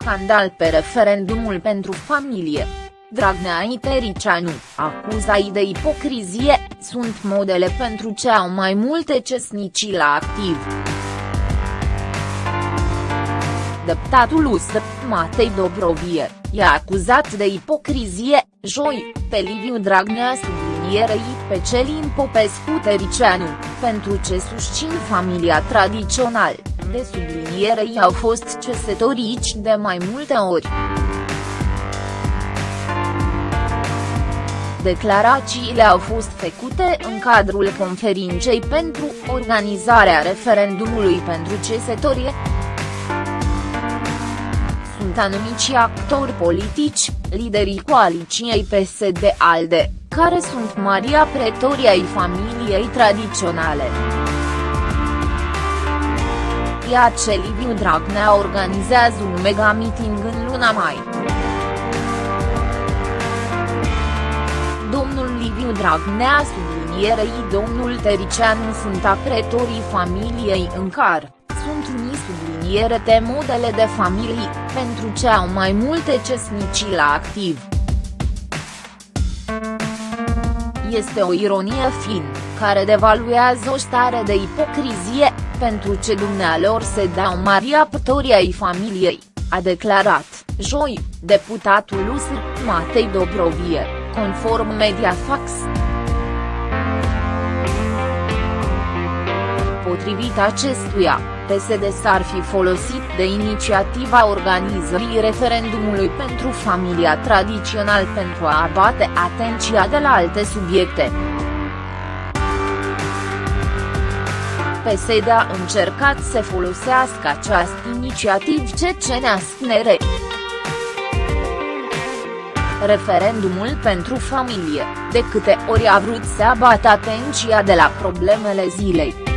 scandal pe referendumul pentru familie. Dragnea Itericianu, acuzai de ipocrizie, sunt modele pentru ce au mai multe cesnicii la activ. Deputatul USR, Matei Dobrovie, e acuzat de ipocrizie, joi, pe Liviu Dragnea sublinierei pe Celin Popescu Tericianu, pentru ce susțin familia tradițională, de sublinierei au fost cesătorici de mai multe ori. Declarațiile au fost făcute în cadrul conferinței pentru organizarea referendumului pentru cesătorie. Sunt anumiți actori politici, liderii coaliției PSD-ALDE, care sunt Maria Pretoria ai familiei tradiționale. Iar ce Liviu Dragnea organizează un mega meeting în luna mai. Domnul Liviu Dragnea sublinierei domnul Tericianu sunt apretorii familiei în car, sunt unii subliniere de modele de familii, pentru ce au mai multe cesnicii la activ. Este o ironie fin, care devaluează o stare de ipocrizie, pentru ce dumnealor se dau mari apători ai familiei, a declarat, joi, deputatul USR, Matei Dobrovie, conform Mediafax. Potrivit acestuia, PSD s-ar fi folosit de inițiativa organizării referendumului pentru familia tradițional pentru a abate atenția de la alte subiecte. PSD a încercat să folosească această inițiativ cecenească referendumul pentru familie, de câte ori a vrut să abată atenția de la problemele zilei.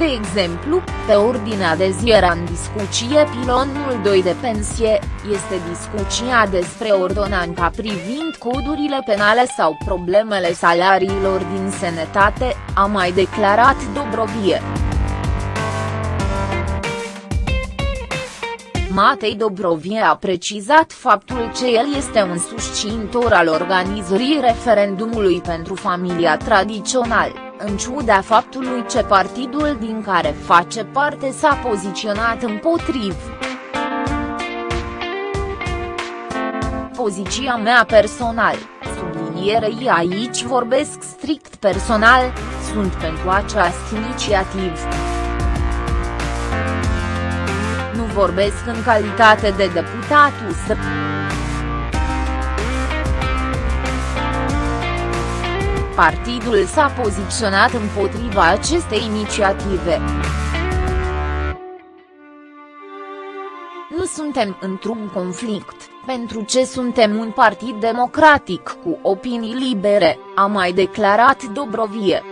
De exemplu, pe ordinea de zi era în discuție pilonul 2 de pensie, este discuția despre ordonanța privind codurile penale sau problemele salariilor din sănătate, a mai declarat Dobrovie. Matei Dobrovie a precizat faptul că el este un susținător al organizării referendumului pentru familia tradițională în ciuda faptului ce partidul din care face parte s-a poziționat împotriv. Poziția mea personal, sublinierei aici vorbesc strict personal, sunt pentru această inițiativ. Vorbesc în calitate de deputat USR. partidul s-a poziționat împotriva acestei inițiative. Nu suntem într-un conflict, pentru ce suntem un partid democratic cu opinii libere, a mai declarat Dobrovie.